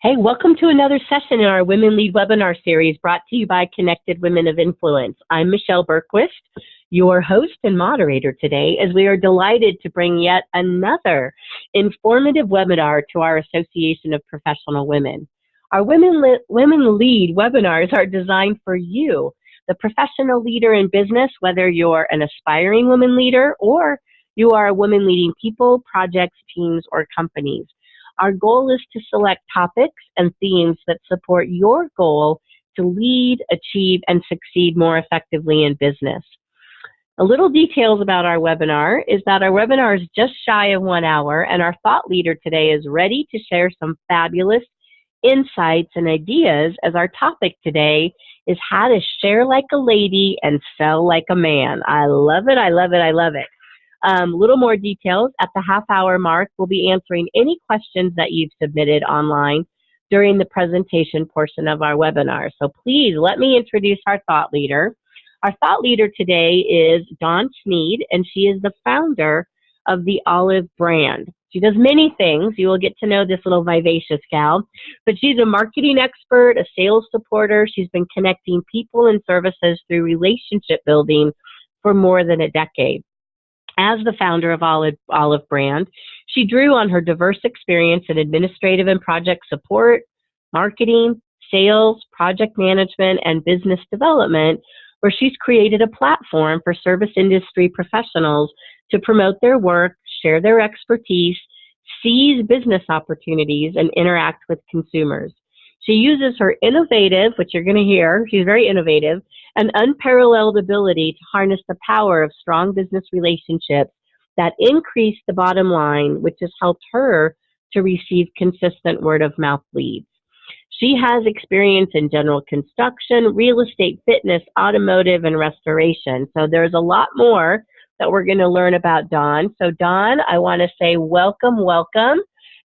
Hey, welcome to another session in our Women Lead webinar series brought to you by Connected Women of Influence. I'm Michelle Bergquist, your host and moderator today, as we are delighted to bring yet another informative webinar to our Association of Professional Women. Our Women, Le Women Lead webinars are designed for you, the professional leader in business, whether you're an aspiring women leader or you are a woman leading people, projects, teams, or companies. Our goal is to select topics and themes that support your goal to lead, achieve, and succeed more effectively in business. A little details about our webinar is that our webinar is just shy of one hour and our thought leader today is ready to share some fabulous insights and ideas as our topic today is how to share like a lady and sell like a man. I love it, I love it, I love it. Um, little more details at the half hour mark. We'll be answering any questions that you've submitted online during the presentation portion of our webinar. So please let me introduce our thought leader. Our thought leader today is Dawn Sneed, and she is the founder of the Olive brand. She does many things. You will get to know this little vivacious gal, but she's a marketing expert, a sales supporter. She's been connecting people and services through relationship building for more than a decade. As the founder of Olive, Olive Brand, she drew on her diverse experience in administrative and project support, marketing, sales, project management, and business development, where she's created a platform for service industry professionals to promote their work, share their expertise, seize business opportunities, and interact with consumers. She uses her innovative, which you're going to hear, she's very innovative, and unparalleled ability to harness the power of strong business relationships that increase the bottom line, which has helped her to receive consistent word of mouth leads. She has experience in general construction, real estate, fitness, automotive, and restoration. So there's a lot more that we're going to learn about Dawn. So Dawn, I want to say welcome, welcome,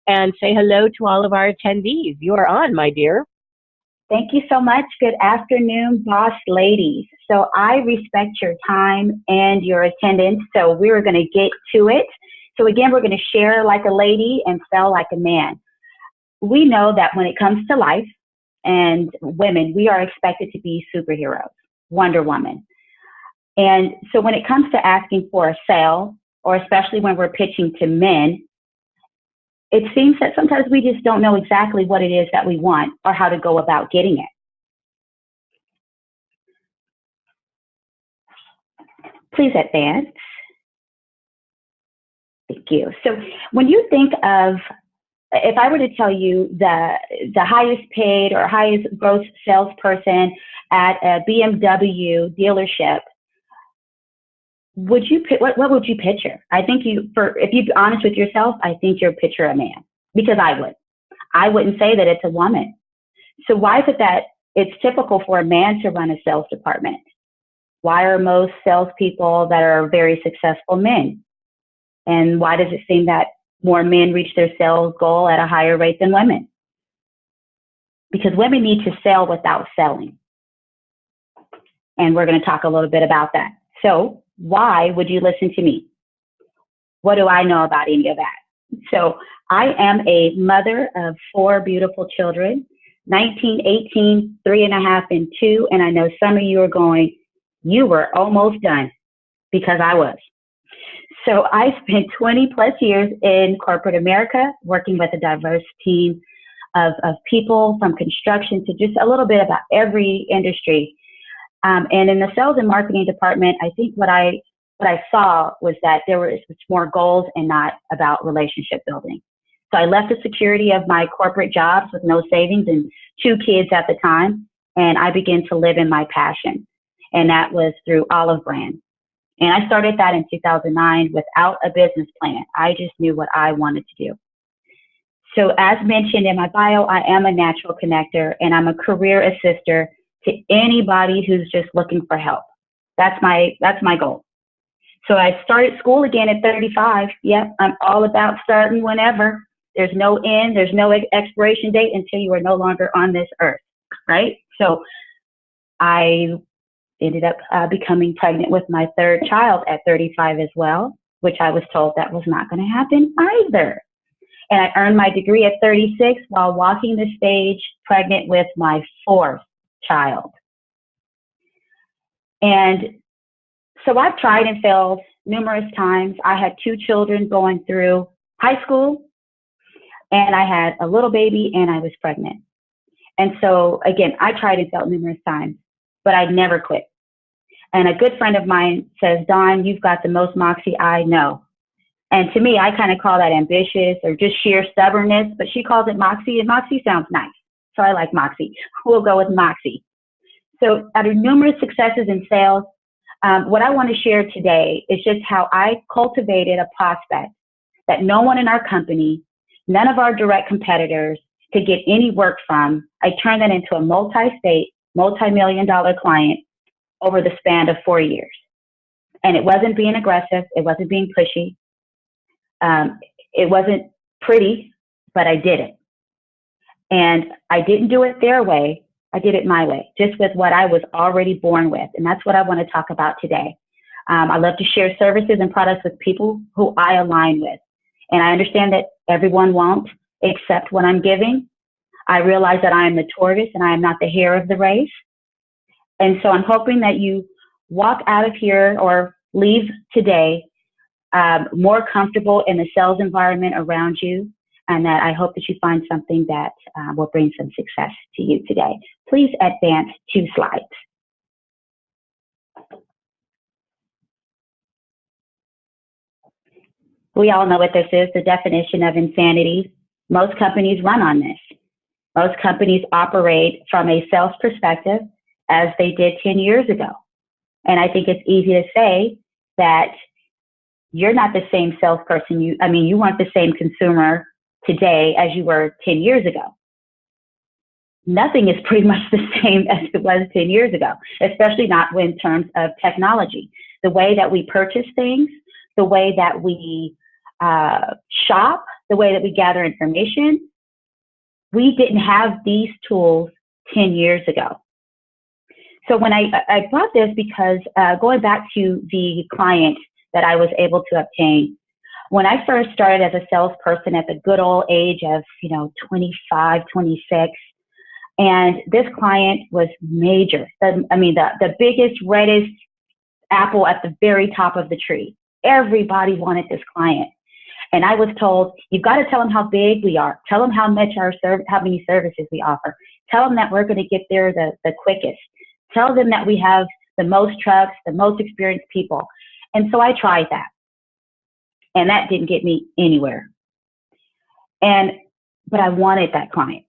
and say hello to all of our attendees. You are on, my dear. Thank you so much. Good afternoon, boss ladies. So I respect your time and your attendance. So we're going to get to it. So again, we're going to share like a lady and sell like a man. We know that when it comes to life and women, we are expected to be superheroes, Wonder Woman. And so when it comes to asking for a sale, or especially when we're pitching to men, it seems that sometimes we just don't know exactly what it is that we want or how to go about getting it. Please advance. Thank you. So when you think of, if I were to tell you the, the highest paid or highest gross salesperson at a BMW dealership, would you what what would you picture? I think you for if you be honest with yourself, I think you'd picture a man because I would. I wouldn't say that it's a woman. So why is it that it's typical for a man to run a sales department? Why are most salespeople that are very successful men? And why does it seem that more men reach their sales goal at a higher rate than women? Because women need to sell without selling. And we're going to talk a little bit about that. So why would you listen to me? What do I know about any of that? So I am a mother of four beautiful children, 19, 18, three and a half, and two. And I know some of you are going, you were almost done because I was. So I spent 20 plus years in corporate America working with a diverse team of, of people from construction to just a little bit about every industry um, and in the sales and marketing department, I think what I what I saw was that there was more goals and not about relationship building. So I left the security of my corporate jobs with no savings and two kids at the time, and I began to live in my passion, and that was through Olive Brand. And I started that in 2009 without a business plan. I just knew what I wanted to do. So as mentioned in my bio, I am a natural connector and I'm a career assister to anybody who's just looking for help. That's my that's my goal. So I started school again at 35. Yep, I'm all about starting whenever. There's no end, there's no expiration date until you are no longer on this earth, right? So I ended up uh, becoming pregnant with my third child at 35 as well, which I was told that was not going to happen either. And I earned my degree at 36 while walking the stage pregnant with my fourth child. And so I've tried and failed numerous times. I had two children going through high school, and I had a little baby, and I was pregnant. And so, again, I tried and failed numerous times, but I never quit. And a good friend of mine says, Dawn, you've got the most moxie I know. And to me, I kind of call that ambitious or just sheer stubbornness, but she calls it moxie, and moxie sounds nice. So I like moxie. We'll go with moxie. So, out of numerous successes in sales, um, what I want to share today is just how I cultivated a prospect that no one in our company, none of our direct competitors could get any work from. I turned that into a multi state, multi million dollar client over the span of four years. And it wasn't being aggressive, it wasn't being pushy, um, it wasn't pretty, but I did it. And I didn't do it their way, I did it my way, just with what I was already born with. And that's what I want to talk about today. Um, I love to share services and products with people who I align with. And I understand that everyone won't accept what I'm giving. I realize that I am the tortoise and I am not the hare of the race. And so I'm hoping that you walk out of here or leave today um, more comfortable in the sales environment around you and that I hope that you find something that uh, will bring some success to you today. Please advance two slides. We all know what this is, the definition of insanity. Most companies run on this. Most companies operate from a sales perspective as they did 10 years ago. And I think it's easy to say that you're not the same salesperson. You, I mean, you weren't the same consumer today as you were 10 years ago. Nothing is pretty much the same as it was 10 years ago, especially not in terms of technology. The way that we purchase things, the way that we uh, shop, the way that we gather information, we didn't have these tools 10 years ago. So when I, I brought this because uh, going back to the client that I was able to obtain, when I first started as a salesperson at the good old age of, you know, 25, 26, and this client was major. The, I mean, the, the biggest, reddest apple at the very top of the tree. Everybody wanted this client. And I was told, you've got to tell them how big we are. Tell them how much our serv- how many services we offer. Tell them that we're going to get there the, the quickest. Tell them that we have the most trucks, the most experienced people. And so I tried that. And that didn't get me anywhere. And, but I wanted that client.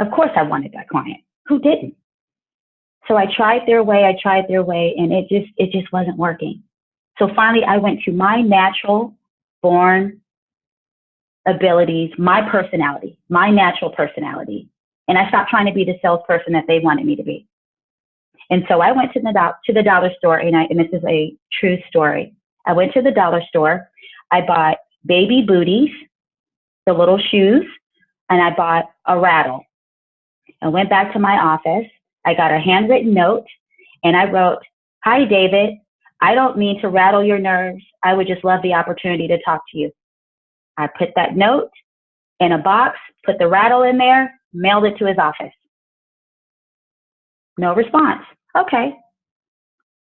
Of course I wanted that client. Who didn't? So I tried their way, I tried their way, and it just, it just wasn't working. So finally I went to my natural born abilities, my personality, my natural personality. And I stopped trying to be the salesperson that they wanted me to be. And so I went to the, do- to the dollar store, and, I, and this is a true story. I went to the dollar store. I bought baby booties, the little shoes, and I bought a rattle. I went back to my office. I got a handwritten note, and I wrote, Hi, David. I don't mean to rattle your nerves. I would just love the opportunity to talk to you. I put that note in a box, put the rattle in there, mailed it to his office. No response. Okay.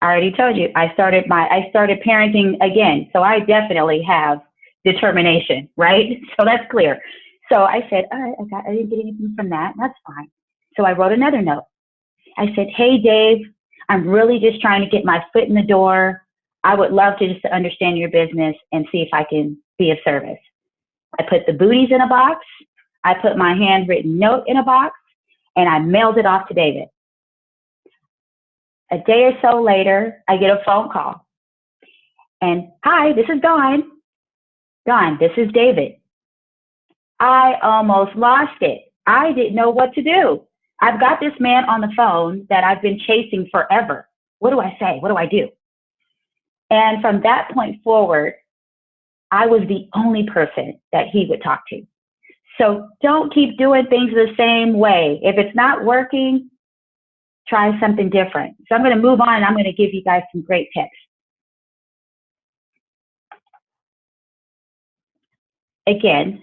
I already told you I started my I started parenting again. So I definitely have determination, right? So that's clear. So I said, all right, I got I didn't get anything from that. That's fine. So I wrote another note. I said, Hey Dave, I'm really just trying to get my foot in the door. I would love to just understand your business and see if I can be of service. I put the booties in a box. I put my handwritten note in a box and I mailed it off to David. A day or so later, I get a phone call. And hi, this is Dawn. Dawn, this is David. I almost lost it. I didn't know what to do. I've got this man on the phone that I've been chasing forever. What do I say? What do I do? And from that point forward, I was the only person that he would talk to. So don't keep doing things the same way. If it's not working, try something different. So I'm going to move on and I'm going to give you guys some great tips. Again,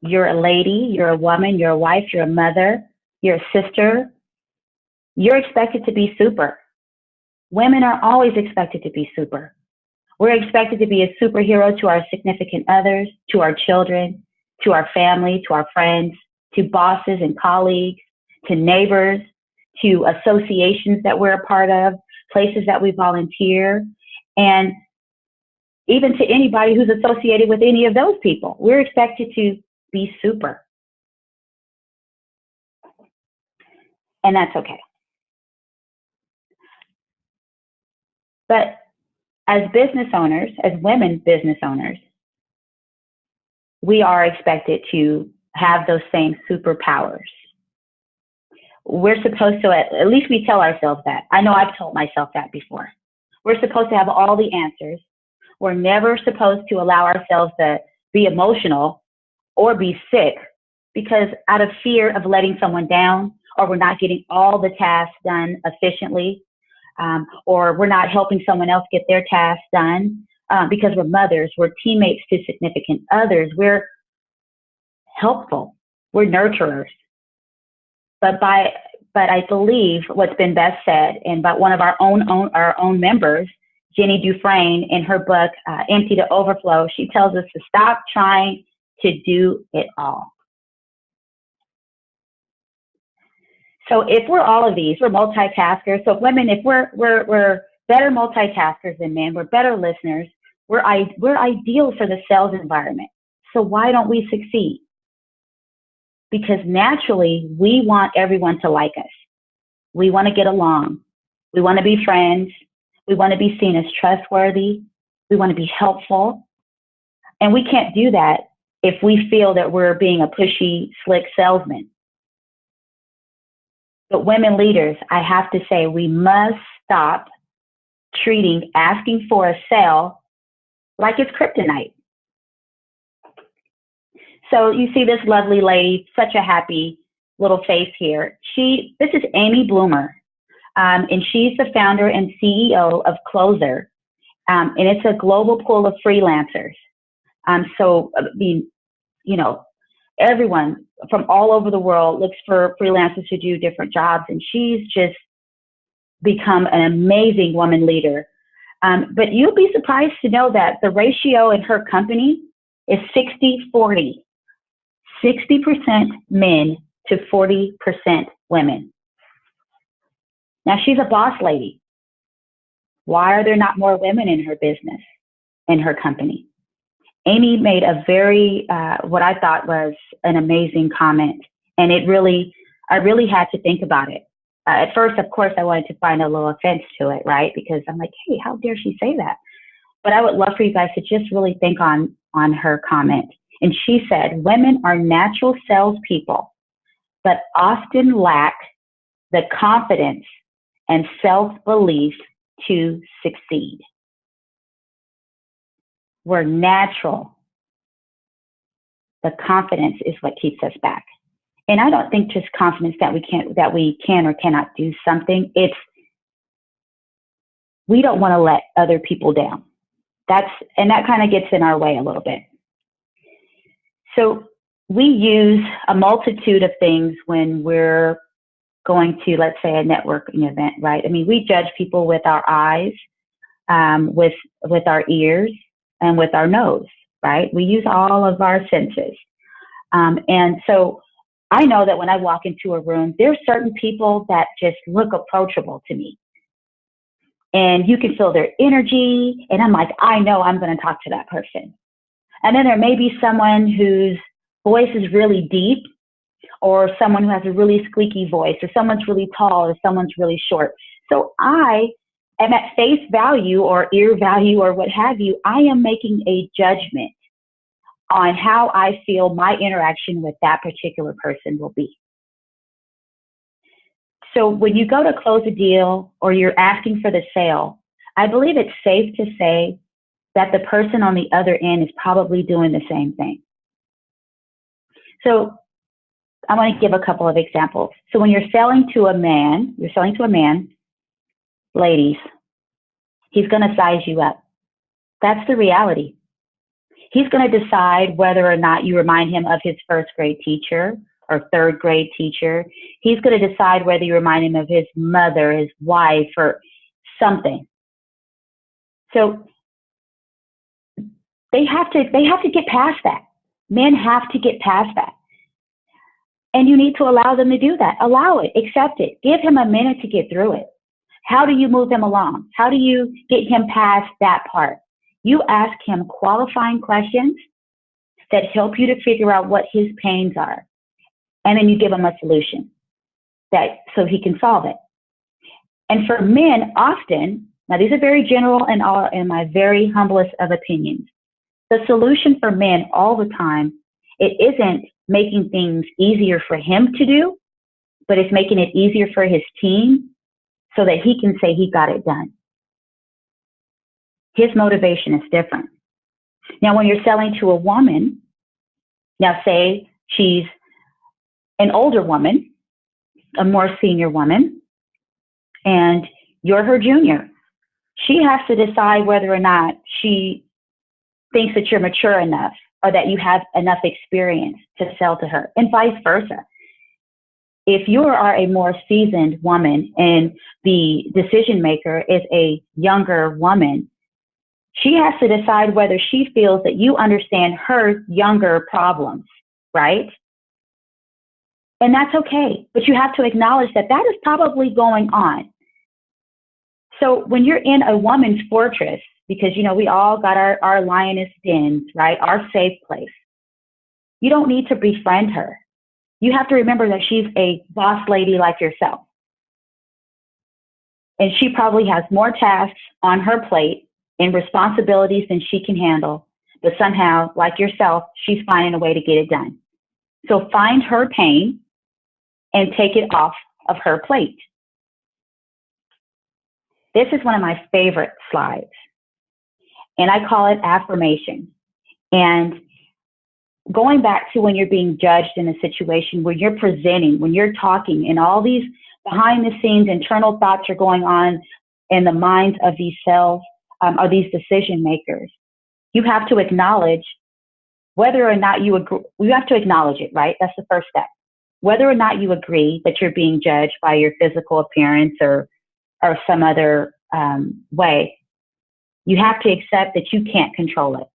you're a lady, you're a woman, you're a wife, you're a mother, you're a sister, you're expected to be super. Women are always expected to be super. We're expected to be a superhero to our significant others, to our children, to our family, to our friends, to bosses and colleagues, to neighbors, to associations that we're a part of, places that we volunteer, and even to anybody who's associated with any of those people. We're expected to be super. And that's okay. But as business owners, as women business owners, we are expected to have those same superpowers. We're supposed to, at, least we tell ourselves that. I know I've told myself that before. We're supposed to have all the answers. We're never supposed to allow ourselves to be emotional or be sick because out of fear of letting someone down or we're not getting all the tasks done efficiently um, or we're not helping someone else get their tasks done um, because we're mothers, we're teammates to significant others, we're helpful, we're nurturers. But by but I believe what's been best said, and by one of our own, own our own members, Jenny Dufresne, in her book uh, "Empty to Overflow," she tells us to stop trying to do it all. So if we're all of these, we're multitaskers. So women, if we're we're we're better multitaskers than men, we're better listeners. We're I, we're ideal for the sales environment. So why don't we succeed? Because naturally, we want everyone to like us. We want to get along. We want to be friends. We want to be seen as trustworthy. We want to be helpful. And we can't do that if we feel that we're being a pushy, slick salesman. But women leaders, I have to say, we must stop treating asking for a sale like it's kryptonite. So you see this lovely lady, such a happy little face here. She, this is Amy Bloomer, um, and she's the founder and CEO of Closer, um, and it's a global pool of freelancers. Um, so, I mean, you know, everyone from all over the world looks for freelancers to do different jobs, and she's just become an amazing woman leader. Um, but you'll be surprised to know that the ratio in her company is 60 40. 60% men to 40% women. Now she's a boss lady. Why are there not more women in her business, in her company? Amy made a very, uh, what I thought was an amazing comment. And it really, I really had to think about it. Uh, at first, of course, I wanted to find a little offense to it, right? Because I'm like, hey, how dare she say that? But I would love for you guys to just really think on, on her comment. And she said, women are natural salespeople, but often lack the confidence and self belief to succeed. We're natural. The confidence is what keeps us back. And I don't think just confidence that we can't that we can or cannot do something. It's we don't want to let other people down. That's and that kind of gets in our way a little bit. So we use a multitude of things when we're going to, let's say, a networking event, right? I mean, we judge people with our eyes, um, with with our ears, and with our nose, right? We use all of our senses, um, and so I know that when I walk into a room, there are certain people that just look approachable to me. And you can feel their energy, and I'm like, I know I'm going to talk to that person. And then there may be someone whose voice is really deep, or someone who has a really squeaky voice, or someone's really tall, or someone's really short. So I am at face value, or ear value, or what have you, I am making a judgment on how I feel my interaction with that particular person will be. So when you go to close a deal or you're asking for the sale, I believe it's safe to say that the person on the other end is probably doing the same thing. So I want to give a couple of examples. So when you're selling to a man, you're selling to a man, ladies, he's going to size you up. That's the reality. He's going to decide whether or not you remind him of his first grade teacher or third grade teacher. He's going to decide whether you remind him of his mother, his wife, or something. So they have to they have to get past that. Men have to get past that. And you need to allow them to do that. Allow it, accept it. Give him a minute to get through it. How do you move him along? How do you get him past that part? You ask him qualifying questions that help you to figure out what his pains are. And then you give him a solution that so he can solve it. And for men, often, now these are very general and all in my very humblest of opinions. The solution for men all the time, it isn't making things easier for him to do, but it's making it easier for his team so that he can say he got it done. His motivation is different. Now, when you're selling to a woman, now say she's an older woman, a more senior woman, and you're her junior. She has to decide whether or not she thinks that you're mature enough or that you have enough experience to sell to her, and vice versa. If you are a more seasoned woman and the decision maker is a younger woman, she has to decide whether she feels that you understand her younger problems, right? And that's okay, but you have to acknowledge that that is probably going on. So when you're in a woman's fortress, because you know we all got our, our lioness dens, right? Our safe place. You don't need to befriend her. You have to remember that she's a boss lady like yourself. And she probably has more tasks on her plate and responsibilities than she can handle. But somehow, like yourself, she's finding a way to get it done. So find her pain and take it off of her plate. This is one of my favorite slides, and I call it affirmation. And going back to when you're being judged in a situation where you're presenting, when you're talking, and all these behind the scenes internal thoughts are going on in the minds of these cells um, are these decision makers. You have to acknowledge whether or not you agree. You have to acknowledge it, right? That's the first step. Whether or not you agree that you're being judged by your physical appearance or or some other um, way, you have to accept that you can't control it.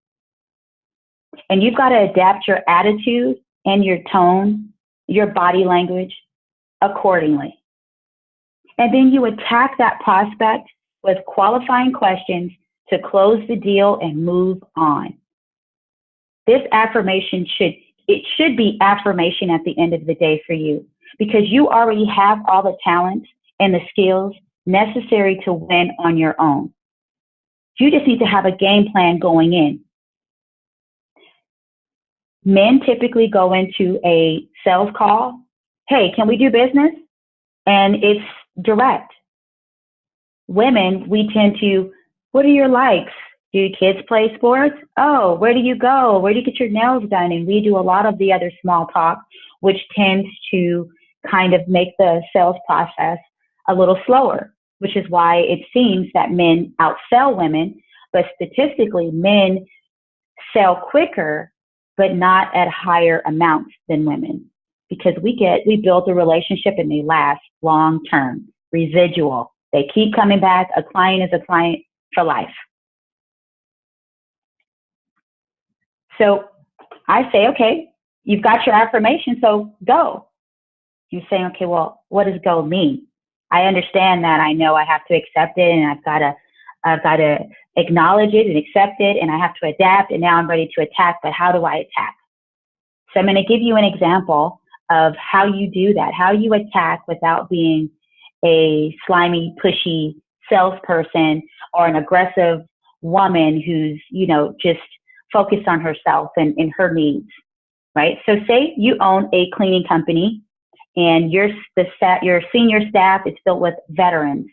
And you've got to adapt your attitude and your tone, your body language accordingly. And then you attack that prospect with qualifying questions to close the deal and move on. This affirmation should it should be affirmation at the end of the day for you because you already have all the talents and the skills necessary to win on your own. You just need to have a game plan going in. Men typically go into a sales call. Hey, can we do business? And it's direct women, we tend to, what are your likes? Do your kids play sports? Oh, where do you go? Where do you get your nails done? And we do a lot of the other small talk, which tends to kind of make the sales process a little slower, which is why it seems that men outsell women, but statistically, men sell quicker, but not at higher amounts than women because we get, we build a relationship and they last long term, residual. They keep coming back. A client is a client for life. So I say, okay, you've got your affirmation, so go. You say, okay, well, what does go mean? I understand that. I know I have to accept it, and I've got to, I've got to acknowledge it and accept it, and I have to adapt. And now I'm ready to attack. But how do I attack? So I'm going to give you an example of how you do that, how you attack without being a slimy, pushy salesperson or an aggressive woman who's, you know, just focused on herself and, and her needs, right? So say you own a cleaning company and your, the stat, your senior staff is filled with veterans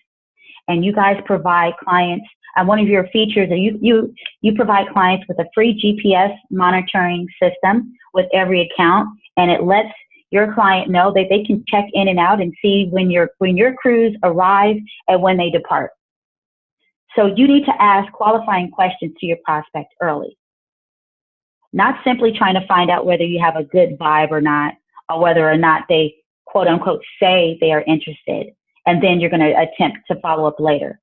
and you guys provide clients and one of your features you, you, you provide clients with a free GPS monitoring system with every account and it lets your client know that they can check in and out and see when your when your crews arrive and when they depart. So you need to ask qualifying questions to your prospect early. not simply trying to find out whether you have a good vibe or not, or whether or not they quote unquote say they are interested, and then you're going to attempt to follow up later.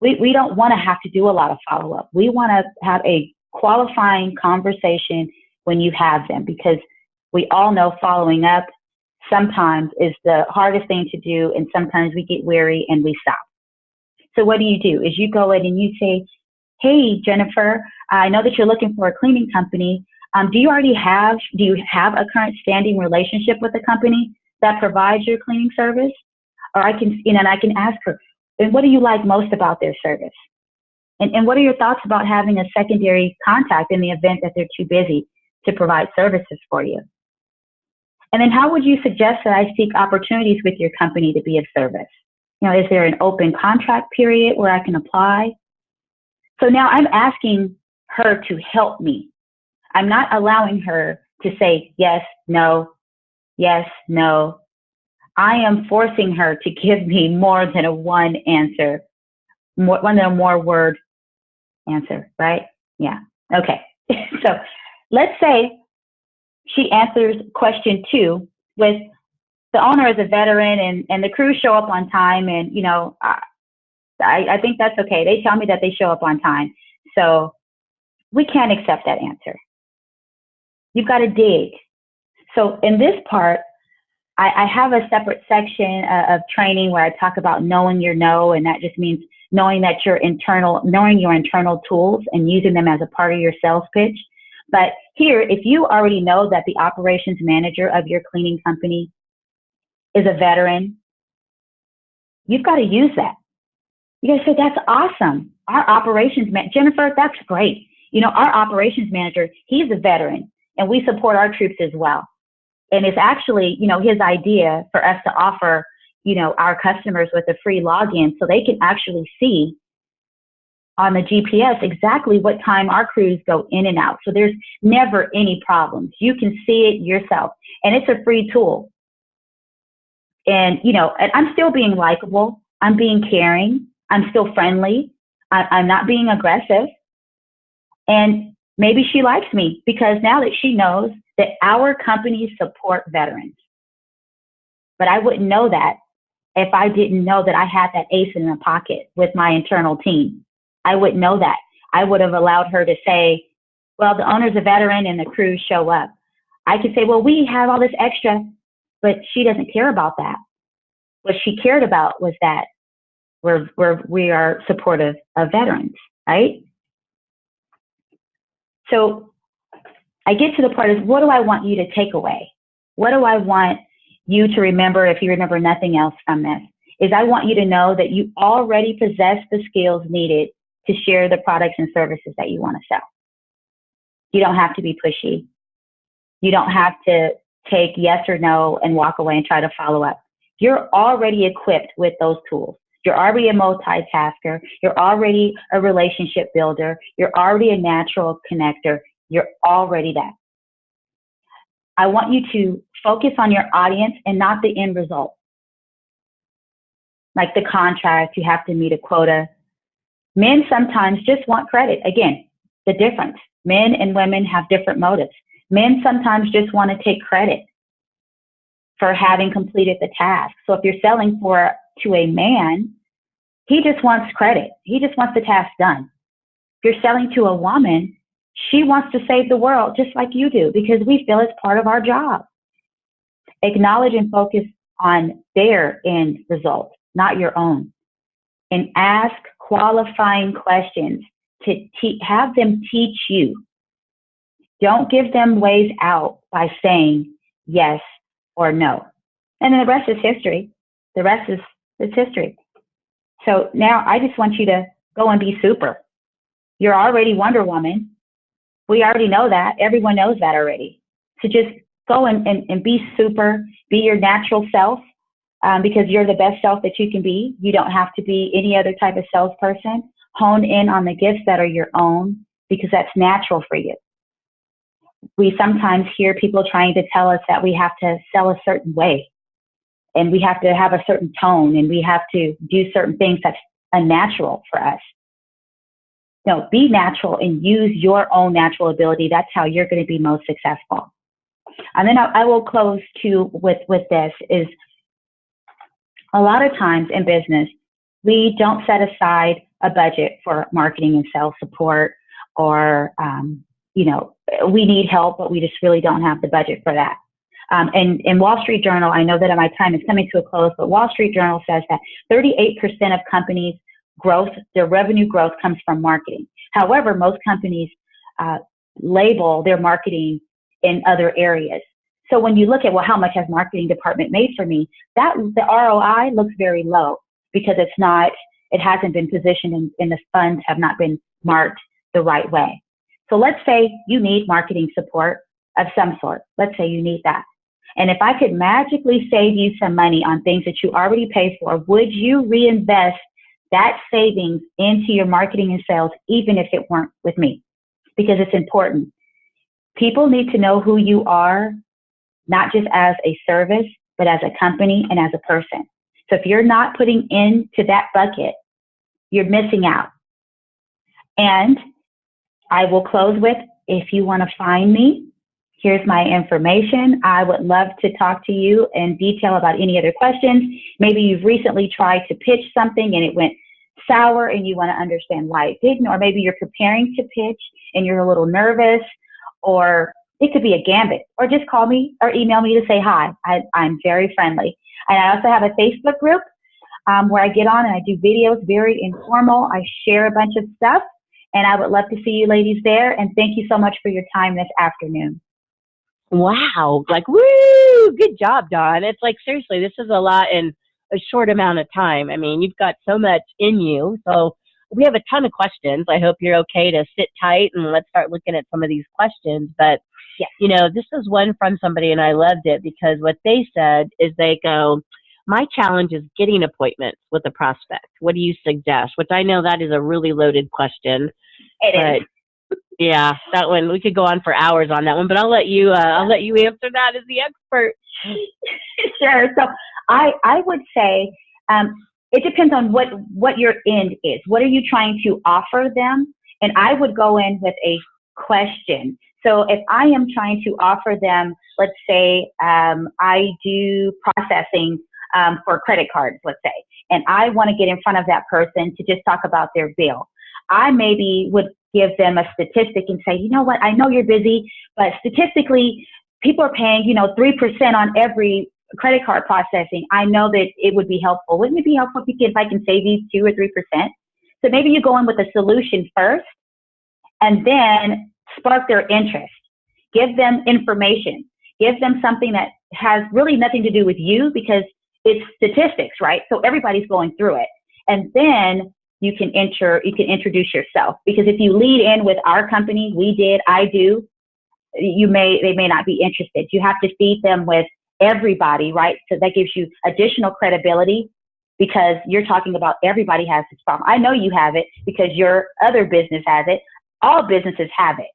We, we don't want to have to do a lot of follow up. We want to have a qualifying conversation when you have them because we all know following up sometimes is the hardest thing to do and sometimes we get weary and we stop. So what do you do is you go in and you say, Hey, Jennifer, I know that you're looking for a cleaning company. Um, do you already have, do you have a current standing relationship with a company that provides your cleaning service? Or I can, you know, and I can ask her, and what do you like most about their service? And, and what are your thoughts about having a secondary contact in the event that they're too busy to provide services for you? And then how would you suggest that I seek opportunities with your company to be of service? You know, is there an open contract period where I can apply? So now I'm asking her to help me. I'm not allowing her to say yes, no, yes, no. I am forcing her to give me more than a one answer, more, one than a more word answer, right? Yeah. Okay. so let's say she answers question two with the owner is a veteran and, and the crew show up on time and you know I, I think that's okay they tell me that they show up on time so we can't accept that answer you've got to dig so in this part I, I have a separate section uh, of training where I talk about knowing your no and that just means knowing that your internal knowing your internal tools and using them as a part of your sales pitch but here, if you already know that the operations manager of your cleaning company is a veteran, you've got to use that. You guys say, that's awesome. Our operations man, Jennifer, that's great. You know, our operations manager, he's a veteran and we support our troops as well. And it's actually, you know, his idea for us to offer, you know, our customers with a free login so they can actually see on the GPS exactly what time our crews go in and out. So there's never any problems. You can see it yourself. And it's a free tool. And, you know, and I'm still being likable. I'm being caring. I'm still friendly. I, I'm not being aggressive. And maybe she likes me because now that she knows that our companies support veterans. But I wouldn't know that if I didn't know that I had that ace in the pocket with my internal team. I wouldn't know that. I would have allowed her to say, well, the owner's a veteran and the crew show up. I could say, well, we have all this extra, but she doesn't care about that. What she cared about was that we're, we're, we are supportive of veterans, right? So I get to the part is what do I want you to take away? What do I want you to remember if you remember nothing else from this? Is I want you to know that you already possess the skills needed to share the products and services that you want to sell. You don't have to be pushy. You don't have to take yes or no and walk away and try to follow up. You're already equipped with those tools. You're already a multitasker. You're already a relationship builder. You're already a natural connector. You're already that. I want you to focus on your audience and not the end result. Like the contract, you have to meet a quota. Men sometimes just want credit. Again, the difference. Men and women have different motives. Men sometimes just want to take credit for having completed the task. So if you're selling for to a man, he just wants credit. He just wants the task done. If you're selling to a woman, she wants to save the world just like you do because we feel it's part of our job. Acknowledge and focus on their end result, not your own. And ask qualifying questions to te- have them teach you. Don't give them ways out by saying yes or no. And then the rest is history. The rest is, is history. So now I just want you to go and be super. You're already Wonder Woman. We already know that. Everyone knows that already. So just go and, and, and be super, be your natural self, um, because you're the best self that you can be. You don't have to be any other type of salesperson. Hone in on the gifts that are your own because that's natural for you. We sometimes hear people trying to tell us that we have to sell a certain way and we have to have a certain tone and we have to do certain things that's unnatural for us. No, be natural and use your own natural ability. That's how you're going to be most successful. And then I, I will close too with, with this is a lot of times in business, we don't set aside a budget for marketing and sales support or, um, you know, we need help, but we just really don't have the budget for that. Um, and in Wall Street Journal, I know that my time is coming to a close, but Wall Street Journal says that 38% of companies' growth, their revenue growth comes from marketing. However, most companies uh, label their marketing in other areas. So when you look at, well, how much has marketing department made for me? That the ROI looks very low because it's not, it hasn't been positioned and, and the funds have not been marked the right way. So let's say you need marketing support of some sort. Let's say you need that. And if I could magically save you some money on things that you already pay for, would you reinvest that savings into your marketing and sales, even if it weren't with me? Because it's important. People need to know who you are, not just as a service, but as a company and as a person. So if you're not putting into that bucket, you're missing out. And I will close with if you want to find me, here's my information. I would love to talk to you in detail about any other questions. Maybe you've recently tried to pitch something and it went sour and you want to understand why it didn't, or maybe you're preparing to pitch and you're a little nervous, or it could be a gambit, or just call me or email me to say hi. I, am very friendly. And I also have a Facebook group um, where I get on and I do videos, very informal. I share a bunch of stuff, and I would love to see you ladies there. And thank you so much for your time this afternoon. Wow, like woo, good job, Dawn. It's like seriously, this is a lot in a short amount of time. I mean, you've got so much in you. So we have a ton of questions. I hope you're okay to sit tight and let's start looking at some of these questions. But yes. you know, this is one from somebody and I loved it because what they said is they go, my challenge is getting appointments with a prospect. What do you suggest? Which I know that is a really loaded question. It but, is. Yeah, that one we could go on for hours on that one, but I'll let you. Uh, I'll let you answer that as the expert. sure. So I I would say um, it depends on what what your end is. What are you trying to offer them? And I would go in with a question. So if I am trying to offer them, let's say um, I do processing um, for credit cards, let's say, and I want to get in front of that person to just talk about their bill. I maybe would give them a statistic and say, you know what, I know you're busy, but statistically, people are paying, you know, 3% on every credit card processing. I know that it would be helpful. Wouldn't it be helpful if I can save you 2 or 3%? So maybe you go in with a solution first and then spark their interest. Give them information. Give them something that has really nothing to do with you because it's statistics, right? So everybody's going through it. And then you can enter, you can introduce yourself. Because if you lead in with our company, we did, I do, you may, they may not be interested. You have to feed them with everybody, right? So that gives you additional credibility because you're talking about everybody has this problem. I know you have it because your other business has it. All businesses have it.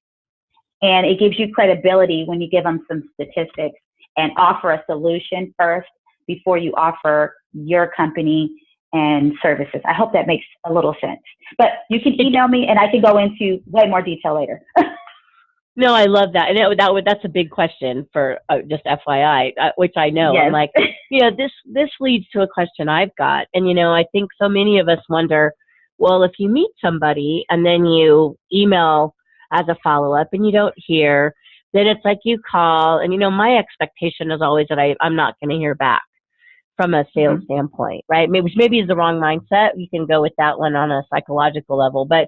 And it gives you credibility when you give them some statistics and offer a solution first before you offer your company and services. I hope that makes a little sense. But you can email me and I can go into way more detail later. no, I love that. And that would, that's a big question for uh, just FYI, uh, which I know. Yes. I'm like, you know, this, this leads to a question I've got. And, you know, I think so many of us wonder, well, if you meet somebody and then you email as a follow up and you don't hear, then it's like you call and, you know, my expectation is always that I, I'm not going to hear back from a sales mm-hmm. standpoint, right? Maybe, which maybe is the wrong mindset. You can go with that one on a psychological level, but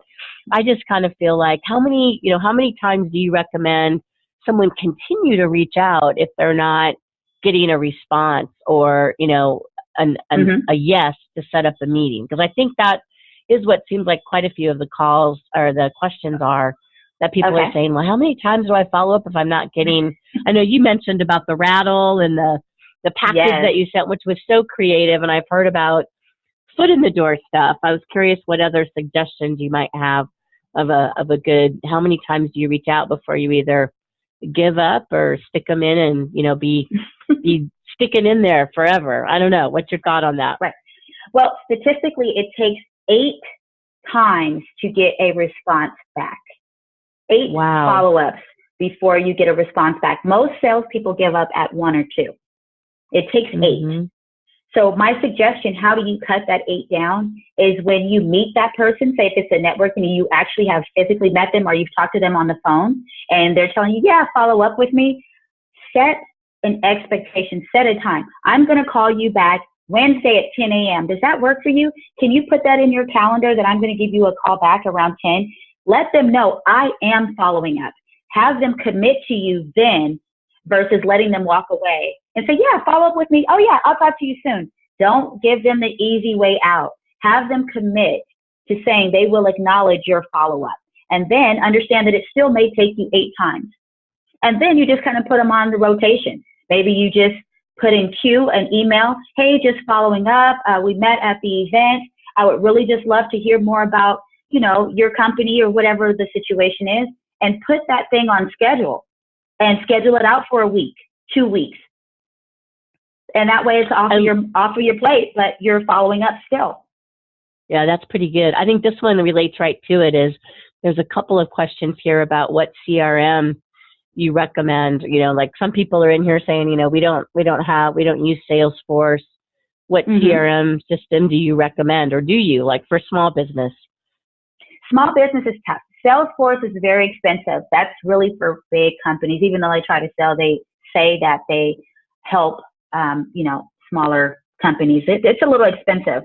I just kind of feel like how many, you know, how many times do you recommend someone continue to reach out if they're not getting a response or, you know, an, an mm-hmm. a yes to set up a meeting? Because I think that is what seems like quite a few of the calls or the questions are that people okay. are saying, well, how many times do I follow up if I'm not getting, I know you mentioned about the rattle and the, the package yes. that you sent, which was so creative, and I've heard about foot in the door stuff. I was curious what other suggestions you might have of a of a good. How many times do you reach out before you either give up or stick them in and you know be be sticking in there forever? I don't know. What's your thought on that? Right. Well, statistically, it takes eight times to get a response back. Eight Wow. follow ups before you get a response back. Most salespeople give up at one or two. It takes eight. Mhm. So my suggestion, how do you cut that eight down, is when you meet that person, say if it's a network and you actually have physically met them or you've talked to them on the phone and they're telling you, yeah, follow up with me, set an expectation, set a time. I'm going to call you back Wednesday at 10 a.m. Does that work for you? Can you put that in your calendar that I'm going to give you a call back around 10? Let them know I am following up. Have them commit to you then versus letting them walk away and say, yeah, follow up with me. Oh yeah, I'll talk to you soon. Don't give them the easy way out. Have them commit to saying they will acknowledge your follow up and then understand that it still may take you eight times. And then you just kind of put them on the rotation. Maybe you just put in queue an email. Hey, just following up. Uh, we met at the event. I would really just love to hear more about, you know, your company or whatever the situation is and put that thing on schedule and schedule it out for a week, two weeks. And that way it's off of your off of your plate, but you're following up still. Yeah, that's pretty good. I think this one relates right to it is there's a couple of questions here about what CRM you recommend. You know, like some people are in here saying, you know, we don't we don't have we don't use Salesforce. What Mhm. CRM system do you recommend or do you like for small business? Small business is tough. Salesforce is very expensive. That's really for big companies. Even though they try to sell, they say that they help, um, you know, smaller companies. It, it's a little expensive.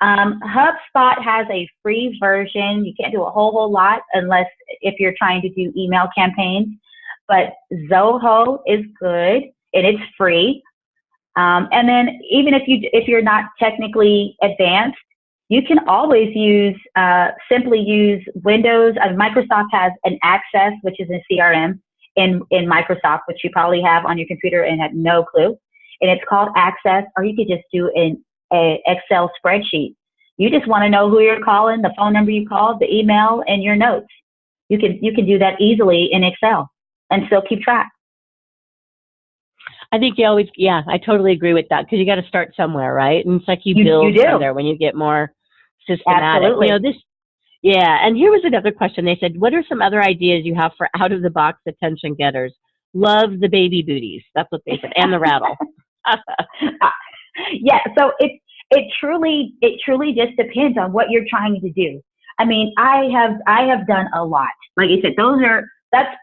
Um, HubSpot has a free version. You can't do a whole whole lot unless if you're trying to do email campaigns. But Zoho is good and it's free. Um, and then even if you if you're not technically advanced, you can always use uh, simply use Windows. Uh, Microsoft has an Access, which is a CRM in in Microsoft, which you probably have on your computer and had no clue. And it's called Access, or you could just do an a Excel spreadsheet. You just want to know who you're calling, the phone number you called, the email, and your notes. You can you can do that easily in Excel and still keep track. I think you always, yeah, I totally agree with that because you got to start somewhere, right? And it's like you, You- build you from there when you get more systematic. Absolutely. You know, this, yeah. And here was another question. They said, what are some other ideas you have for out of the box attention getters? Love the baby booties. That's what they said, and the rattle. yeah, so it it truly it truly just depends on what you're trying to do. I mean, I have I have done a lot. Like I said, those are that's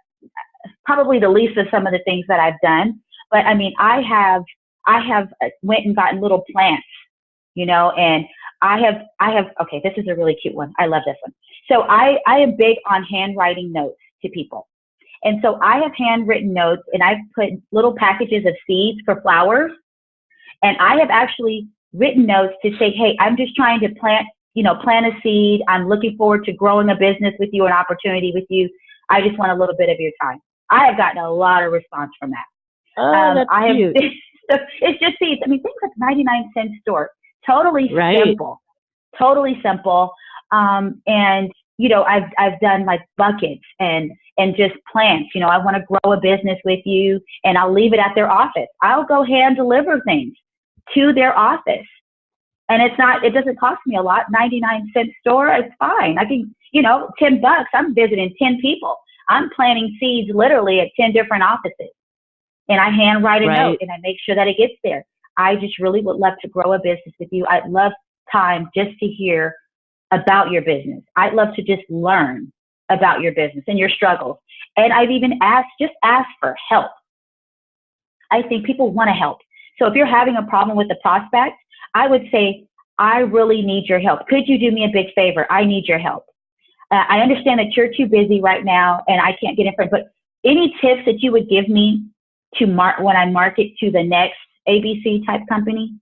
probably the least of some of the things that I've done. But I mean, I have I have uh, went and gotten little plants, you know, and I have I have okay, this is a really cute one. I love this one. So I I am big on handwriting notes to people. And so I have handwritten notes and I've put little packages of seeds for flowers. And I have actually written notes to say, hey, I'm just trying to plant, you know, plant a seed. I'm looking forward to growing a business with you, an opportunity with you. I just want a little bit of your time. I have gotten a lot of response from that. Oh, Um, that's I have, cute. it's just seeds. I mean, things like 99 cent store. Totally Right. simple. Totally simple. Um, and you know, I've I've done like buckets and and just plants. You know, I want to grow a business with you, and I'll leave it at their office. I'll go hand deliver things to their office, and it's not. It doesn't cost me a lot. 99 cent store. It's fine. I can. You know, 10 bucks. I'm visiting 10 people. I'm planting seeds literally at 10 different offices and I handwrite a Right. note and I make sure that it gets there. I just really would love to grow a business with you. I'd love time just to hear about your business. I'd love to just learn about your business and your struggles. And I've even asked, just ask for help. I think people want to help. So if you're having a problem with the prospect, I would say, I really need your help. Could you do me a big favor? I need your help. Uh, I understand that you're too busy right now and I can't get in front, but any tips that you would give me to mark when I market to the next ABC type company?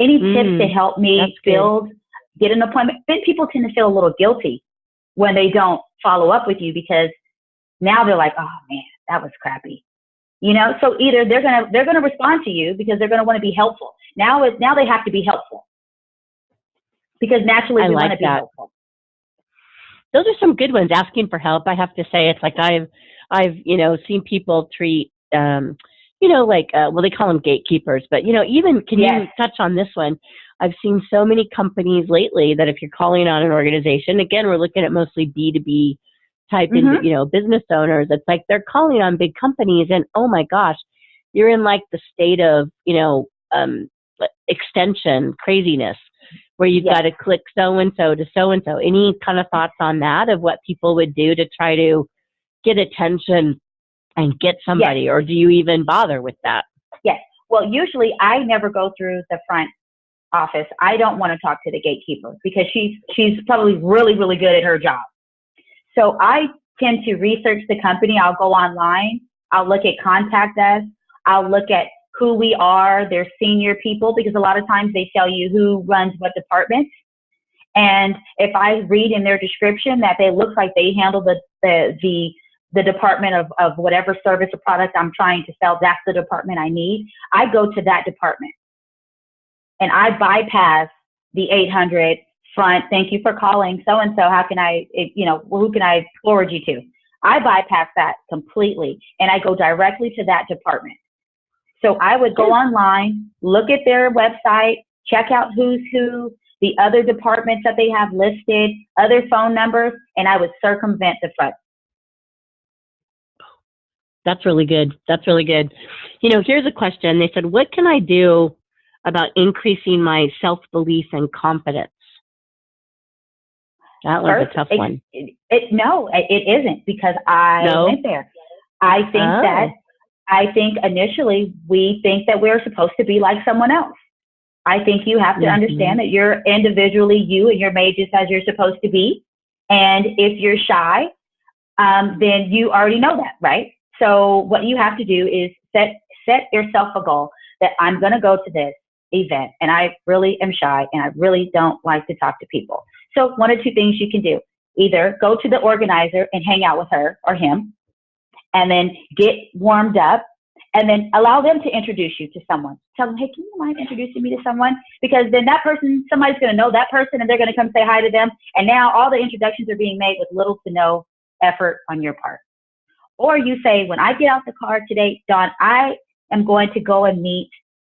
Any Mm, tips to help me build good. Get an appointment? Then people tend to feel a little guilty when they don't follow up with you because now they're like, oh man, that was crappy. You know, so either they're gonna they're gonna respond to you because they're gonna want to be helpful. Now it now they have to be helpful because naturally I we like want to be helpful. Those are some good ones. Asking for help. I have to say, it's like I've, I've, you know, seen people treat, um, you know, like, uh, well, they call them gatekeepers, but you know, even can you touch on this one? I've seen so many companies lately that if you're calling on an organization, again, we're looking at mostly B2B type, in, you know, business owners. It's like they're calling on big companies and oh my gosh, you're in like the state of, you know, um, extension craziness where you've Yes. got to click so and so to so and so. Any kind of thoughts on that of what people would do to try to get attention and get somebody, or do you even bother with that? Yes. Well, usually I never go through the front office. I don't want to talk to the gatekeeper because she's she's probably really really good at her job. So I tend to research the company. I'll go online. I'll look at contact us. I'll look at who we are, their senior people, because a lot of times they tell you who runs what department. And if I read in their description that they look like they handle the the the the department of, of whatever service or product I'm trying to sell, that's the department I need. I go to that department and I bypass the 800 front. Thank you for calling so and so. How can I, you know, who can I forward you to? I bypass that completely and I go directly to that department. So I would go online, look at their website, check out who's who, the other departments that they have listed, other phone numbers, and I would circumvent the front. That's really good. That's really good. You know, here's a question. They said, what can I do about increasing my self belief and confidence? That was First, a tough it- one. It, it, no, it isn't because I No? went there. I think Oh. that I think initially we think that we're supposed to be like someone else. I think you have to Mhm. understand that you're individually you and you're made just as you're supposed to be. And if you're shy, um, then you already know that, right? So what you have to do is set set yourself a goal that I'm going to go to this event and I really am shy and I really don't like to talk to people. So one or two things you can do. Either go to the organizer and hang out with her or him and then get warmed up and then allow them to introduce you to someone. Tell them, hey, can you mind introducing me to someone? Because then that person, somebody's going to know that person and they're going to come say hi to them. And now all the introductions are being made with little to no effort on your part. Or you say, when I get out the car today, Dawn, I am going to go and meet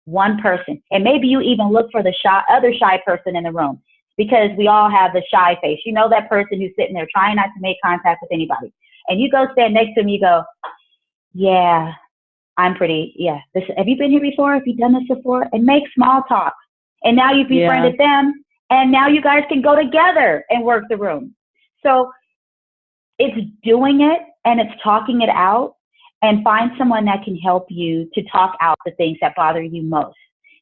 one person. And maybe you even look for the shy, other shy person in the room because we all have the shy face. You know that person who's sitting there trying not to make contact with anybody. And you go stand next to him, you go, yeah, I'm pretty, yeah. This, have you been here before? Have you done this before? And make small talk. And now you've Yeah. befriended them. And now you guys can go together and work the room. So it's doing it and it's talking it out and find someone that can help you to talk out the things that bother you most.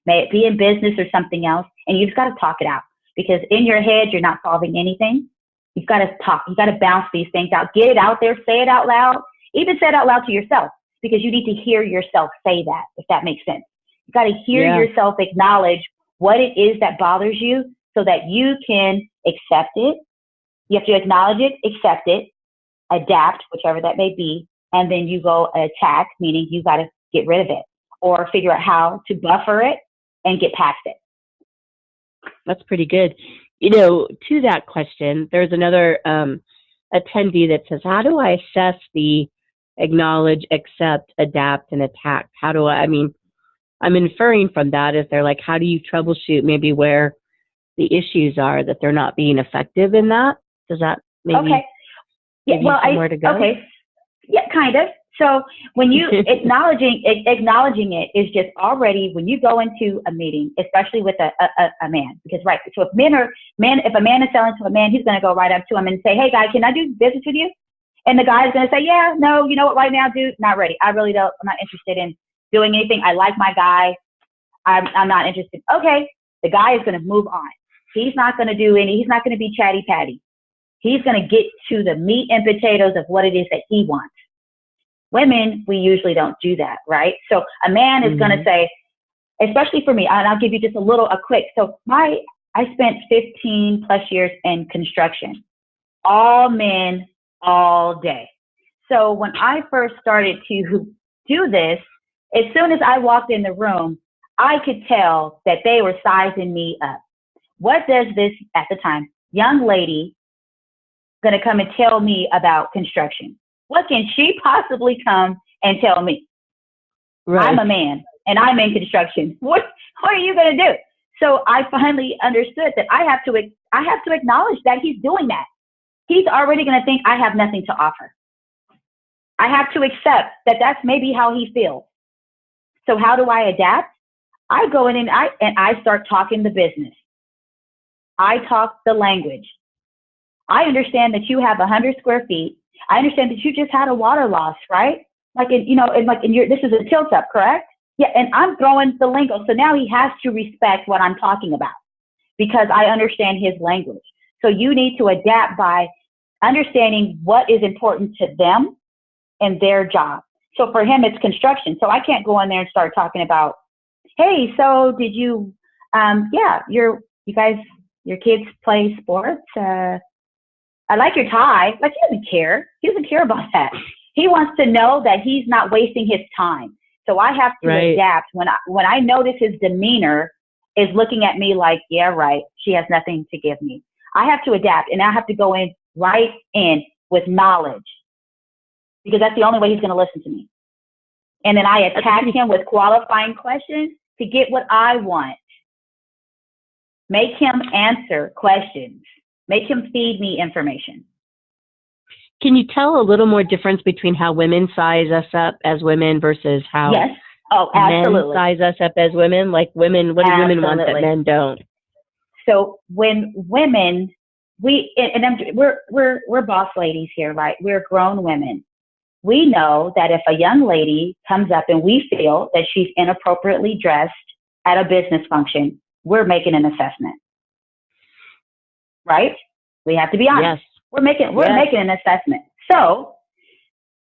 May it be in business or something else. And you've got to talk it out because in your head, you're not solving anything. You've got to talk. You've got to bounce these things out. Get it out there. Say it out loud. Even say it out loud to yourself because you need to hear yourself say that, if that makes sense. You've got to hear Yeah. yourself acknowledge what it is that bothers you so that you can accept it. You have to acknowledge it, accept it, adapt, whichever that may be, and then you go attack, meaning you got to get rid of it or figure out how to buffer it and get past it. That's pretty good. You know, to that question, there's another um, attendee that says, How do I assess the acknowledge, accept, adapt, and attack? How do I, I mean, I'm inferring from that is they're like, How do you troubleshoot maybe where the issues are that they're not being effective in that? Does that maybe? okay. Yeah, give you well, I, somewhere to go? okay. Yeah, kind of. So when you acknowledging acknowledging it is just already when you go into a meeting, especially with a, a, a- man, because right. So if men are men, if a man is selling to a man, he's going to go right up to him and say, "Hey, guy, can I do business with you?" And the guy is going to say, "Yeah, no, you know what? Right now, dude, not ready. I really don't. I'm not interested in doing anything. I like my guy. I'm I'm not interested." Okay, the guy is going to move on. He's not going to do any. He's not going to be chatty patty. He's going to get to the meat and potatoes of what it is that he wants. Women, we usually don't do that, right? So a man is going to mm-hmm. say, especially for me, and I'll give you just a little, a quick. So my, I spent 15 plus years in construction, all men, all day. So when I first started to do this, as soon as I walked in the room, I could tell that they were sizing me up. What does this, at the time, young lady going to come and tell me about construction? What can she possibly come and tell me? Right. I'm a man and I'm in construction. What what are you gonna do? So I finally understood that I have to I have to acknowledge that he's doing that. He's already going to think I have nothing to offer. I have to accept that that's maybe how he feels. So how do I adapt? I go in and I and I start talking the business. I talk the language. I understand that you have a hundred square feet. I understand that you just had a water loss, right? Like in, you know, and like in your this is a tilt up, correct? Yeah, and I'm throwing the lingo. So now he has to respect what I'm talking about because I understand his language. So you need to adapt by understanding what is important to them and their job. So for him, it's construction. So I can't go in there and start talking about, hey, so did you, um, yeah, your, you guys, your kids play sports? Uh, I like your tie. Like he doesn't care. He doesn't care about that. He wants to know that he's not wasting his time. So I have to right. adapt when I when I notice his demeanor is looking at me like, yeah, right, she has nothing to give me. I have to adapt and I have to go in right in with knowledge because that's the only way he's going to listen to me. And then I attack him with qualifying questions to get what I want. Make him answer questions. Make him feed me information. Can you tell a little more difference between how women size us up as women versus how yes. oh, absolutely. men size us up as women? Like women, what do absolutely. women want that men don't? So when women, we and I'm, we're we're we're boss ladies here, right? We're grown women we know that if a young lady comes up and we feel that she's inappropriately dressed at a business function, we're making an assessment. Right? We have to be honest. Yes. We're making we're yes. making an assessment. So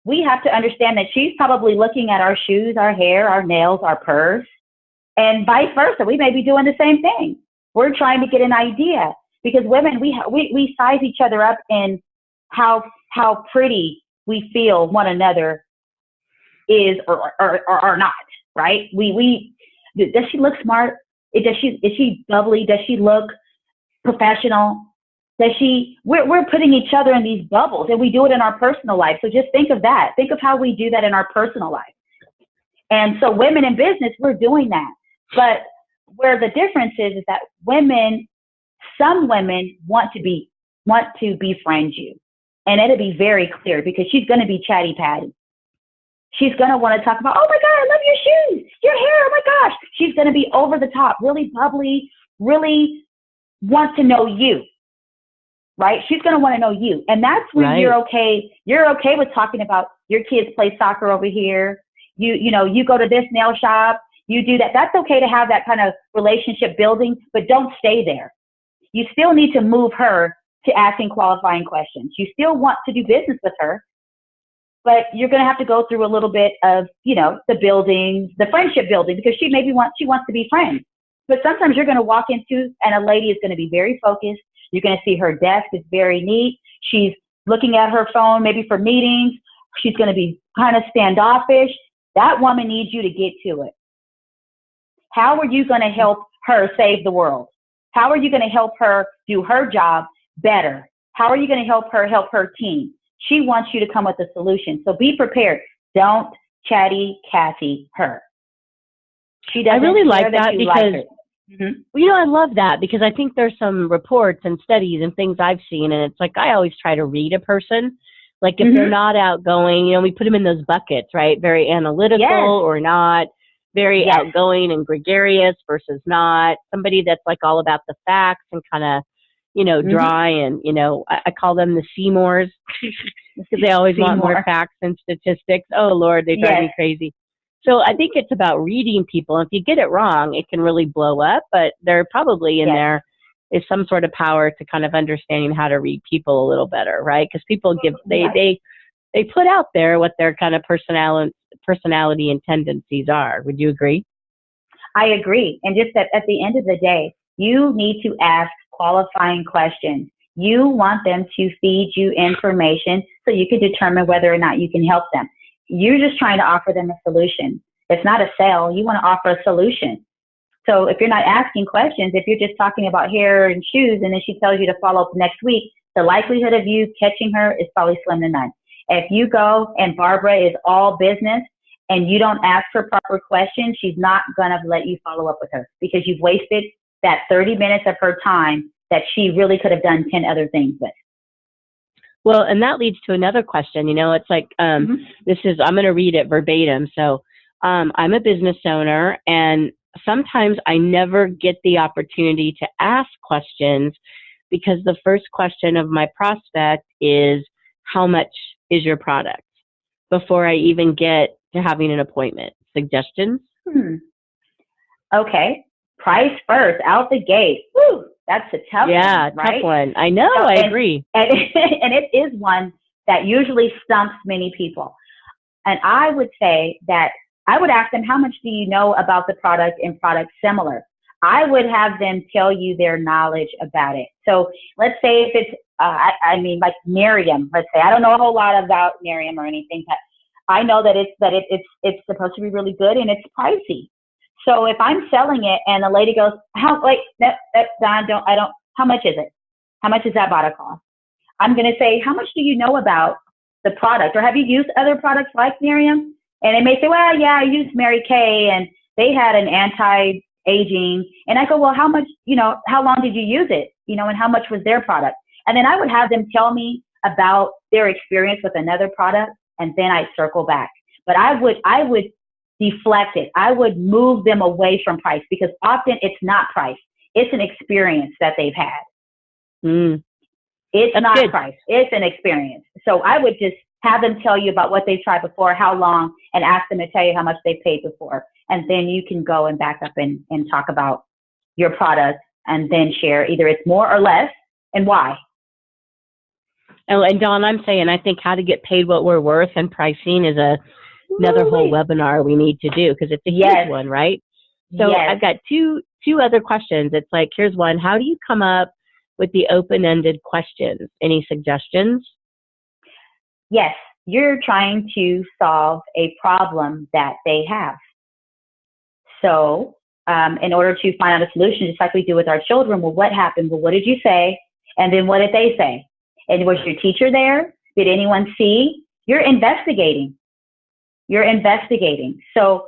we have to understand that she's probably looking at our shoes, our hair, our nails, our purse, and vice versa. We may be doing the same thing. We're trying to get an idea because women we we we size each other up in how how pretty we feel one another is or or, or, or not, right? We we does she look smart? Does she is she bubbly? Does she look professional? Does she we're we're putting each other in these bubbles and we do it in our personal life. So just think of that. Think of how we do that in our personal life. And so women in business, we're doing that. But where the difference is is that women, some women want to be want to befriend you and it'll be very clear because she's going to be chatty patty. She's going to want to talk about, oh my God, I love your shoes, your hair, oh my gosh. She's going to be over the top, really bubbly, really want to know you, right? She's going to want to know you. And that's when right. you're okay. You're okay with talking about your kids play soccer over here. You, you know, you go to this nail shop, you do that. That's okay to have that kind of relationship building, but don't stay there. You still need to move her to asking qualifying questions. You still want to do business with her, but you're going to have to go through a little bit of, you know, the building, the friendship building, because she maybe wants, she wants to be friends. But sometimes you're going to walk into, and a lady is going to be very focused. You're going to see her desk is very neat. She's looking at her phone, maybe for meetings. She's going to be kind of standoffish. That woman needs you to get to it. How are you going to help her save the world? How are you going to help her do her job better. How are you going to help her help her team? She wants you to come with a solution. So be prepared. Don't chatty Cathy her. She doesn't. I really like that, that because like mm-hmm. well, you know I love that because I think there's some reports and studies and things I've seen, and it's like I always try to read a person. Like if mm-hmm. they're not outgoing, you know, we put them in those buckets, right? Very analytical yes. or not. Very yes. outgoing and gregarious versus not. Somebody that's like all about the facts and kind of you know, mm-hmm. dry mm-hmm. and, you know, I, I, call them the Seymours because they always Seymour. want more facts and statistics. Oh, Lord, they drive yes. me crazy. So I think it's about reading people. If you get it wrong, it can really blow up, but there probably in yes. there is some sort of power to kind of understanding how to read people a little better, right? Because people mm-hmm. give, they, yes. they, they put out there what their kind of personality, personality and tendencies are. Would you agree? I agree. And just that at the end of the day, you need to ask qualifying questions. You want them to feed you information so you can determine whether or not you can help them. You're just trying to offer them a solution. It's not a sale. You want to offer a solution. So if you're not asking questions, if you're just talking about hair and shoes and then she tells you to follow up next week, the likelihood of you catching her is probably slim to none. If you go and Barbara is all business and you don't ask her proper questions, she's not going to let you follow up with her because you've wasted that 30 minutes of her time that she really could have done 10 other things with. Well, and that leads to another question. You know, it's like um, mm-hmm. this is I'm going to read it verbatim. So um, I'm a business owner, and sometimes I never get the opportunity to ask questions because the first question of my prospect is, "How much is your product?" Before I even get to having an appointment. Suggestions? Hmm. Okay, price first, out the gate. Woo! That's a tough yeah, one, right? tough one. I know, so, I and, agree. And, and it is one that usually stumps many people. And I would say that I would ask them, how much do you know about the product and products similar? I would have them tell you their knowledge about it. So let's say if it's, uh, I, I mean, like Miriam, let's say, I don't know a whole lot about Miriam or anything, but I know that it's, that it, it's, it's supposed to be really good and it's pricey. So if I'm selling it and the lady goes, how, wait, that, that, Dawn, don't, I don't, how much is it? How much is that bottle cost? I'm going to say, how much do you know about the product? Or have you used other products like Miriam? And they may say, well, yeah, I used Mary Kay and they had an anti-aging. And I go, well, how much, you know, how long did you use it? You know, and how much was their product? And then I would have them tell me about their experience with another product and then I circle back. But I would, I would deflect it. I would move them away from price because often it's not price. It's an experience that they've had. Mm. It's That's not good. price. It's an experience. So I would just have them tell you about what they've tried before, how long, and ask them to tell you how much they paid before. And then you can go and back up and, and talk about your product and then share either it's more or less and why. Oh, and Dawn, I'm saying I think how to get paid what we're worth and pricing is a another whole webinar we need to do because it's a yes. huge one, right? So yes. I've got two two other questions. It's like here's one: How do you come up with the open-ended questions? Any suggestions? Yes, you're trying to solve a problem that they have. So, um, in order to find out a solution, just like we do with our children, well, what happened? Well, what did you say? And then what did they say? And was your teacher there? Did anyone see? You're investigating. You're investigating. So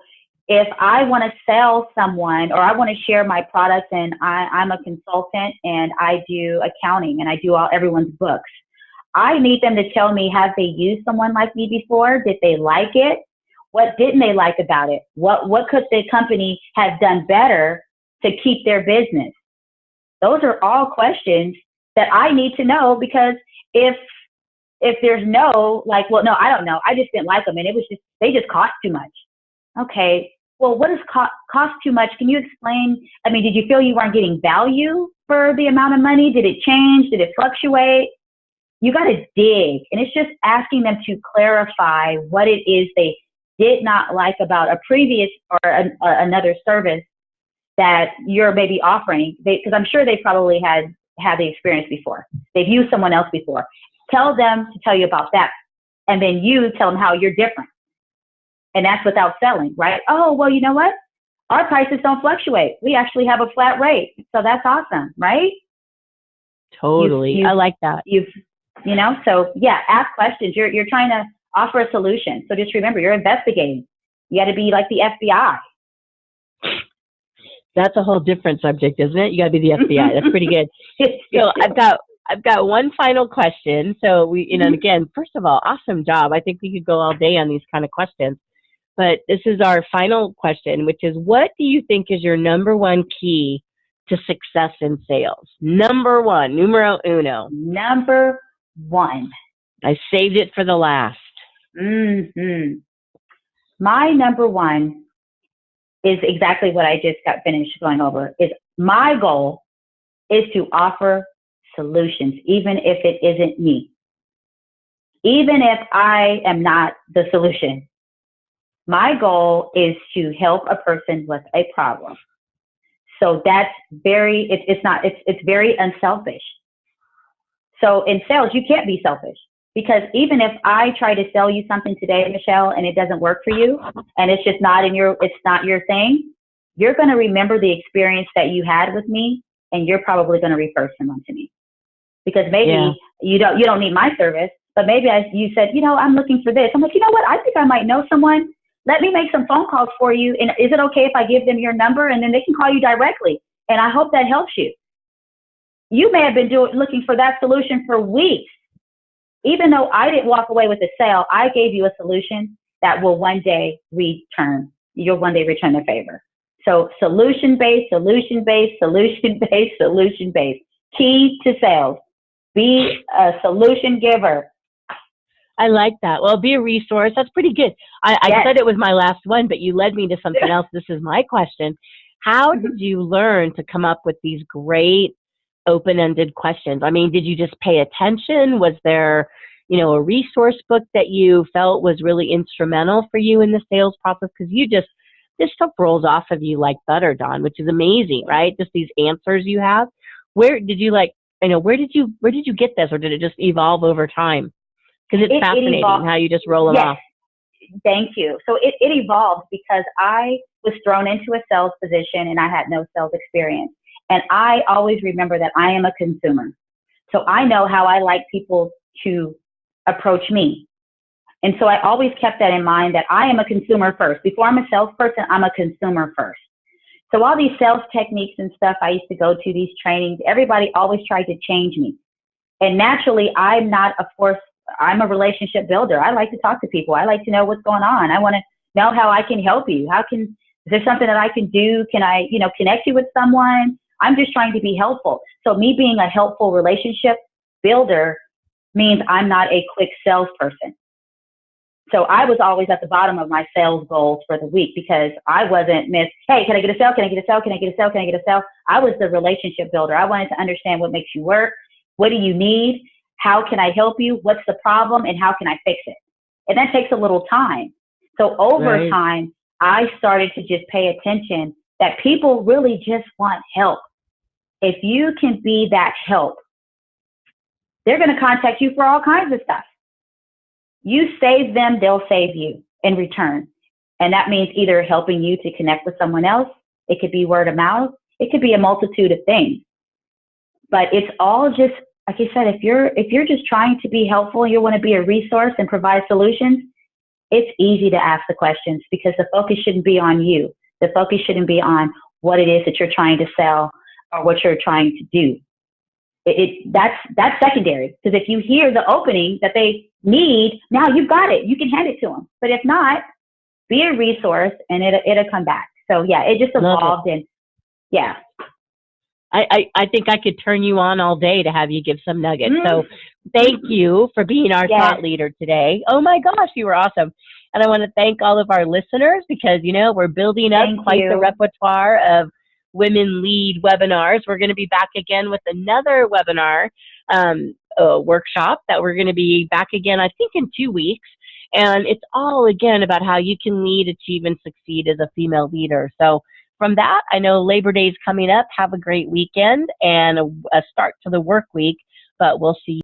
if I want to sell someone or I want to share my products and I, I'm a consultant and I do accounting and I do all everyone's books, I need them to tell me have they used someone like me before? Did they like it? What didn't they like about it? What what could the company have done better to keep their business? Those are all questions that I need to know because if if there's no, like, well, no, I don't know. I just didn't like them and it was just, they just cost too much. Okay. Well, what does co- cost too much? Can you explain? I mean, did you feel you weren't getting value for the amount of money? Did it change? Did it fluctuate? You got to dig. And it's just asking them to clarify what it is they did not like about a previous or another service that you're maybe offering. Because I'm sure they probably had had the experience before. They've used someone else before. Tell them to tell you about that. And then you tell them how you're different. And that's without selling, right? Oh, well, you know what? Our prices don't fluctuate. We actually have a flat rate. So that's awesome, right? Totally. You've, you've, I like that. You've, you know, so yeah, ask questions. You're, you're trying to offer a solution. So just remember, you're investigating. You got to be like the FBI. That's a whole different subject, isn't it? You got to be the FBI. That's pretty good. so I've got I've got one final question. So we, you know, mm-hmm. again, first of all, awesome job. I think we could go all day on these kind of questions. But this is our final question, which is what do you think is your number one key to success in sales? Number one, numero uno. Number one. I saved it for the last. hmm My number one is exactly what I just got finished going over. Is my goal is to offer solutions, even if it isn't me. Even if I am not the solution, my goal is to help a person with a problem. So that's very, it, it's not, it's, it's very unselfish. So in sales, you can't be selfish because even if I try to sell you something today, Michelle, and it doesn't work for you and it's just not in your, it's not your thing, you're going to remember the experience that you had with me and you're probably going to refer someone to me because maybe yeah. you don't you don't need my service, but maybe I, you said, you know, I'm looking for this. I'm like, you know what? I think I might know someone. Let me make some phone calls for you. And is it okay if I give them your number and then they can call you directly? And I hope that helps you. You may have been doing, looking for that solution for weeks. Even though I didn't walk away with a sale, I gave you a solution that will one day return. You'll one day return the favor. So solution based, solution based, solution based, solution based. Key to sales. Be a solution giver. I like that. Well, be a resource. That's pretty good. I, I Yes. said it was my last one, but you led me to something else. This is my question. How Mhm. did you learn to come up with these great open-ended questions? I mean, did you just pay attention? Was there, you know, a resource book that you felt was really instrumental for you in the sales process? Because you just this stuff rolls off of you like butter, Dawn, which is amazing, right? Just these answers you have. Where did you like? You know, where did you where did you get this, or did it just evolve over time? Because it's It- it fascinating evolved. how you just roll them Yes. off. Thank you. So it, it evolved because I was thrown into a sales position and I had no sales experience. And I always remember that I am a consumer. So I know how I like people to approach me. And so I always kept that in mind that I am a consumer first. Before I'm a salesperson, I'm a consumer first. So all these sales techniques and stuff I used to go to, these trainings, everybody always tried to change me. And naturally, I'm not a force I'm a relationship builder. I like to talk to people. I like to know what's going on. I want to know how I can help you. How can, is there something that I can do? Can I, you know, connect you with someone? I'm just trying to be helpful. So me being a helpful relationship builder means I'm not a quick salesperson. So I was always at the bottom of my sales goals for the week because I wasn't miss, hey, can I get a sale? Can I get a sale? Can I get a sale? Can I get a sale? I was the relationship builder. I wanted to understand what makes you work. What do you need? How can I help you? What's the problem? And how can I fix it? And that takes a little time. So over Right. time, I started to just pay attention that people really just want help. If you can be that help, they're going to contact you for all kinds of stuff. You save them, they'll save you in return. And that means either helping you to connect with someone else. It could be word of mouth. It could be a multitude of things. But it's all just, like I said, if you're, if you're just trying to be helpful, you want to be a resource and provide solutions, it's easy to ask the questions because the focus shouldn't be on you. The focus shouldn't be on what it is that you're trying to sell or what you're trying to do. It, it that's that's secondary because if you hear the opening that they need, now you've got it. You can hand it to them. But if not, be a resource and it it'll come back. So yeah, it just Love it. evolved and yeah. I, I, I think I could turn you on all day to have you give some nuggets. Mm. So thank you for being our Yes. thought leader today. Oh my gosh, you were awesome. And I want to thank all of our listeners because, you know, we're building up Thank quite the repertoire of women lead webinars. We're going to be back again with another webinar um, uh, workshop that we're going to be back again, I think, in two weeks. And it's all, again, about how you can lead, achieve, and succeed as a female leader. So from that, I know Labor Day is coming up. Have a great weekend and a, a start to the work week, but we'll see